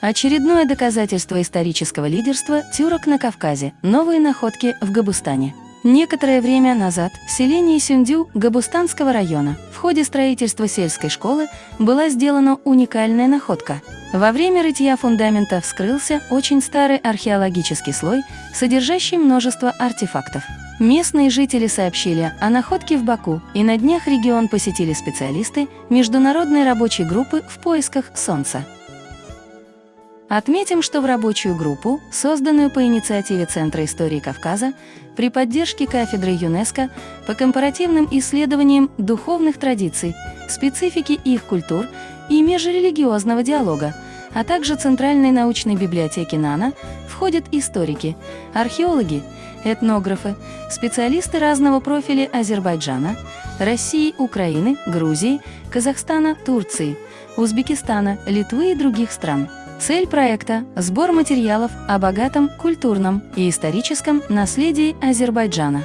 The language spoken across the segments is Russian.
Очередное доказательство исторического лидерства тюрок на Кавказе. Новые находки в Габустане. Некоторое время назад в селении Сюндю Габустанского района в ходе строительства сельской школы была сделана уникальная находка. Во время рытья фундамента вскрылся очень старый археологический слой, содержащий множество артефактов. Местные жители сообщили о находке в Баку, и на днях регион посетили специалисты Международной рабочей группы в поисках Солнца. Отметим, что в рабочую группу, созданную по инициативе Центра истории Кавказа, при поддержке кафедры ЮНЕСКО по компаративным исследованиям духовных традиций, специфики их культур и межрелигиозного диалога, а также Центральной научной библиотеки НАНА входят историки, археологи, этнографы, специалисты разного профиля Азербайджана, России, Украины, Грузии, Казахстана, Турции, Узбекистана, Литвы и других стран. Цель проекта – сбор материалов о богатом культурном и историческом наследии Азербайджана.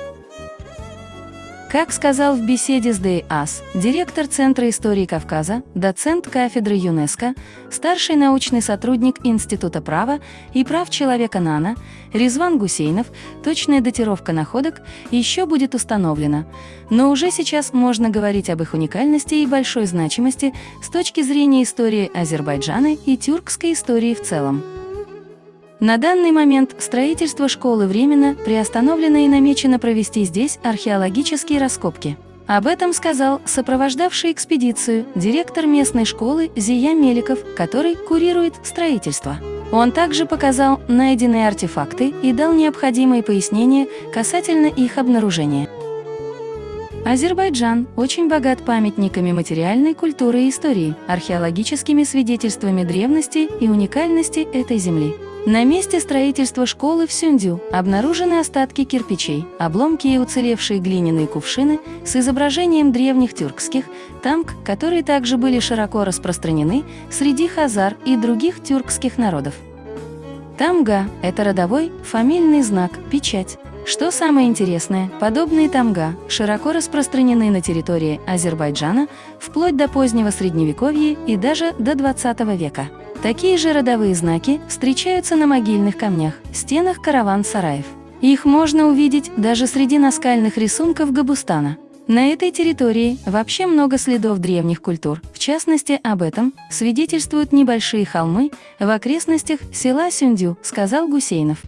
Как сказал в беседе с ДЭАС директор Центра истории Кавказа, доцент кафедры ЮНЕСКО, старший научный сотрудник Института права и прав человека НАНА Резван Гусейнов, точная датировка находок еще будет установлена. Но уже сейчас можно говорить об их уникальности и большой значимости с точки зрения истории Азербайджана и тюркской истории в целом. На данный момент строительство школы временно приостановлено и намечено провести здесь археологические раскопки. Об этом сказал сопровождавший экспедицию директор местной школы Зия Меликов, который курирует строительство. Он также показал найденные артефакты и дал необходимые пояснения касательно их обнаружения. Азербайджан очень богат памятниками материальной культуры и истории, археологическими свидетельствами древности и уникальности этой земли. На месте строительства школы в Сюндю обнаружены остатки кирпичей, обломки и уцелевшие глиняные кувшины с изображением древних тюркских тамк, которые также были широко распространены среди хазар и других тюркских народов. Тамга – это родовой, фамильный знак, печать. Что самое интересное, подобные тамга широко распространены на территории Азербайджана вплоть до позднего Средневековья и даже до 20 века. Такие же родовые знаки встречаются на могильных камнях, стенах караван-сараев. Их можно увидеть даже среди наскальных рисунков Габустана. На этой территории вообще много следов древних культур. В частности, об этом свидетельствуют небольшие холмы в окрестностях села Сюндю, сказал Гусейнов.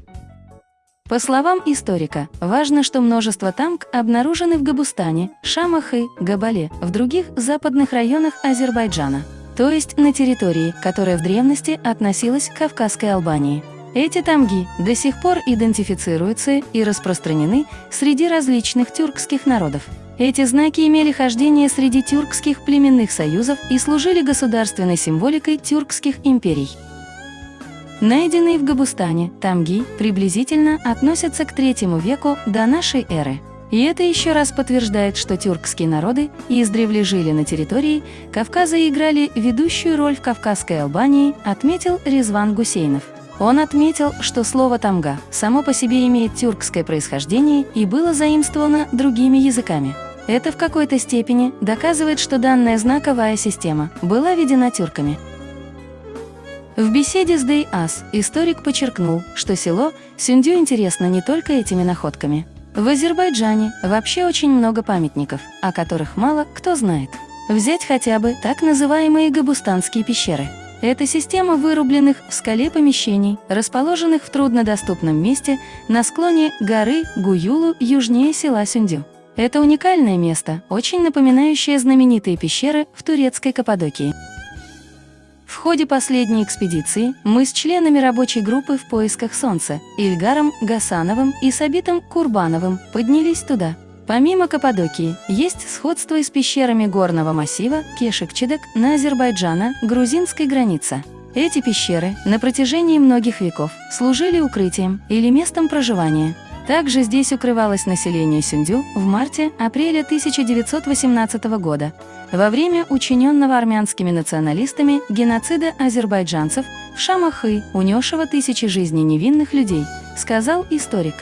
По словам историка, важно, что множество тамк обнаружены в Габустане, Шамахы, Габале, в других западных районах Азербайджана то есть на территории, которая в древности относилась к Кавказской Албании. Эти тамги до сих пор идентифицируются и распространены среди различных тюркских народов. Эти знаки имели хождение среди тюркских племенных союзов и служили государственной символикой тюркских империй. Найденные в Габустане тамги приблизительно относятся к третьему веку до нашей эры. И это еще раз подтверждает, что тюркские народы издревле жили на территории Кавказа и играли ведущую роль в Кавказской Албании, отметил Резван Гусейнов. Он отметил, что слово «тамга» само по себе имеет тюркское происхождение и было заимствовано другими языками. Это в какой-то степени доказывает, что данная знаковая система была введена тюрками. В беседе с Дэй Ас историк подчеркнул, что село Сюндю интересно не только этими находками, в Азербайджане вообще очень много памятников, о которых мало кто знает. Взять хотя бы так называемые Габустанские пещеры. Это система вырубленных в скале помещений, расположенных в труднодоступном месте на склоне горы Гуюлу южнее села Сюндю. Это уникальное место, очень напоминающее знаменитые пещеры в турецкой Каппадокии. В ходе последней экспедиции мы с членами рабочей группы в поисках Солнца Ильгаром Гасановым и Сабитом Курбановым поднялись туда. Помимо Каппадокии, есть сходство с пещерами горного массива Кешикчедек на Азербайджана-грузинской границе. Эти пещеры на протяжении многих веков служили укрытием или местом проживания. Также здесь укрывалось население Сюндю в марте-апреле 1918 года, во время учиненного армянскими националистами геноцида азербайджанцев в Шамахы, унесшего тысячи жизней невинных людей, сказал историк.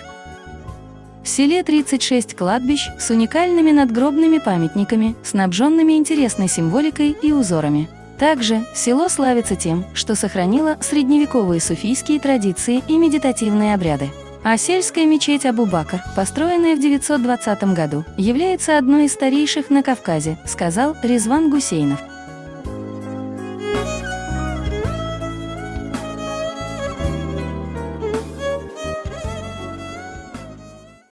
В селе 36 кладбищ с уникальными надгробными памятниками, снабженными интересной символикой и узорами. Также село славится тем, что сохранило средневековые суфийские традиции и медитативные обряды. А сельская мечеть Абу-Бакр, построенная в 920 году, является одной из старейших на Кавказе, сказал Резван Гусейнов.